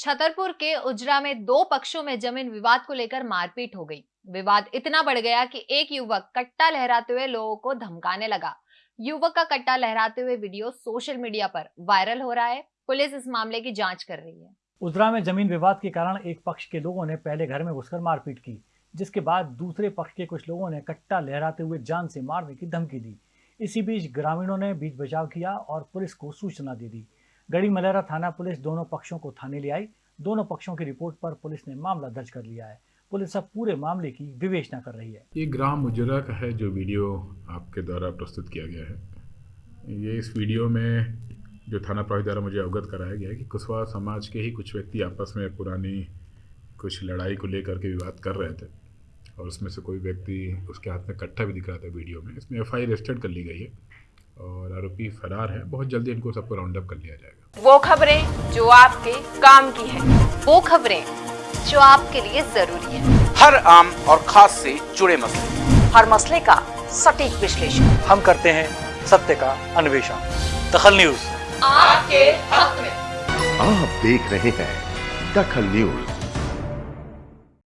छतरपुर के उजरा में दो पक्षों में ज़मीन विवाद को लेकर मारपीट हो गई। विवाद इतना बढ़ गया कि एक युवक कट्टा लहराते हुए लोगों को धमकाने लगा। युवक का कट्टा लहराते हुए वीडियो सोशल मीडिया पर वायरल हो रहा है। पुलिस इस मामले की जाँच कर रही है। उजरा में ज़मीन विवाद के कारण एक पक्ष के लोगों ने पहले घर में घुसकर मारपीट की, जिसके बाद दूसरे पक्ष के कुछ लोगों ने कट्टा लहराते हुए जान से मारने की धमकी दी। इसी बीच ग्रामीणों ने बीच बचाव किया और पुलिस को सूचना दे दी। गढ़ी मलेरा थाना पुलिस दोनों पक्षों को थाने ले आई। दोनों पक्षों की रिपोर्ट पर पुलिस ने मामला दर्ज कर लिया है। पुलिस अब पूरे मामले की विवेचना कर रही है। ये ग्राम उजरा का है जो वीडियो आपके द्वारा प्रस्तुत किया गया है। ये इस वीडियो में जो थाना प्रभारी द्वारा मुझे अवगत कराया गया है कि कुशवाहा समाज के ही कुछ व्यक्ति आपस में पुरानी कुछ लड़ाई को लेकर के विवाद कर रहे थे और उसमें से कोई व्यक्ति उसके हाथ में कट्ठा भी दिख रहा था वीडियो में। इसमें एफ़ आई रजिस्टर्ड कर ली गई है। और आरोपी फरार है। बहुत जल्दी इनको सबको राउंड अप कर लिया जाएगा। वो खबरें जो आपके काम की है। वो खबरें जो आपके लिए ज़रूरी है। हर आम और खास से जुड़े मसले। हर मसले का सटीक विश्लेषण। हम करते हैं सत्य का अन्वेषण। दखल न्यूज़। आपके हक में। आप देख रहे हैं दखल न्यूज़।